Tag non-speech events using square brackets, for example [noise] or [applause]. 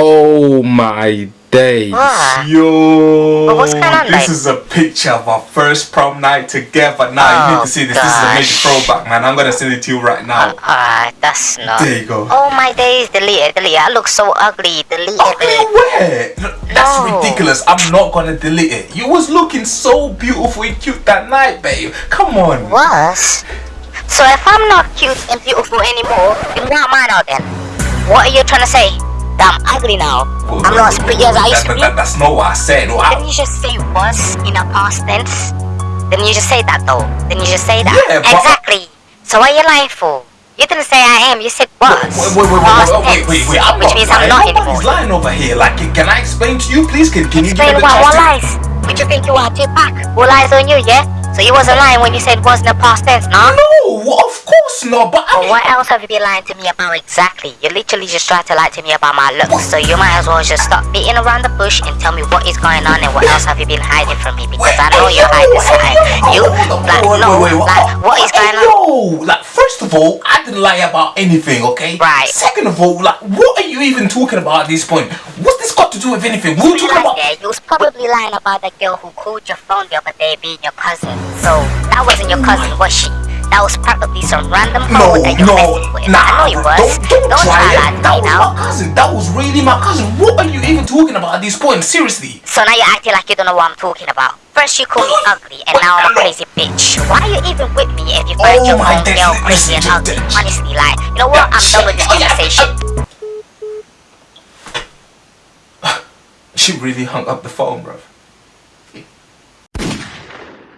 Oh my days. What? Yo, what's going on, this babe? is a picture of our first prom night together. Now you need Oh, to see this. This is a major throwback, man. I'm gonna send it to you right now. Alright, that's not. There you go. Oh my days, delete it, delete it. I look so ugly, delete Ugly it. where? That's No. ridiculous. I'm not gonna delete it. You was looking so beautiful and cute that night, babe. Come on. Was? So if I'm not cute and beautiful anymore, then what am I now then? What are you trying to say? I'm ugly now? Well, I'm not as pretty as I used that- to be? that- that's not what I said. Well, Didn't I- you just say was in a past tense? Didn't you just say that though? Didn't you just say that? Yeah, but- exactly. So what are you lying for? You didn't say I am, you said was. Wait, wait, wait, wait, Past wait, wait, wait, wait, I'm which means lying. I'm not Nobody's anymore. lying over here. Like, can I explain to you, please? Can, can you give Explain me the what, what lies? What you think you are, too back? What lies on you, yeah? So you wasn't lying when you said wasn't a past tense, no? No, of course not. But I what else have you been lying to me about exactly? You literally just tried to lie to me about my looks, so you might as well just stop beating around the bush and tell me what is going on and what else have you been hiding from me because I know you're hiding something. You, like, no, like, what is going on? Yo, like, first of all, I didn't lie about anything, okay? Right. Second of all, like, what are you even talking about at this point? What's this got to do with anything? What are you talking about? there, you was probably lying about the girl who called your phone the other day being your cousin. So that wasn't your cousin, was she? That was probably some random No, hoe that you no, with. nah, I know you was. don't, don't, try try that That was now. my cousin. That was really my cousin. What are you even talking about at this point? Seriously. So now you're acting like you don't know what I'm talking about. First you call me ugly, and now I'm a crazy bitch. Why are you even with me if you find Oh your own girl listen, crazy and ugly? listen. Honestly, like, you know what? I'm done with this Oh, conversation. Um, [sighs] she really hung up the phone, bruv.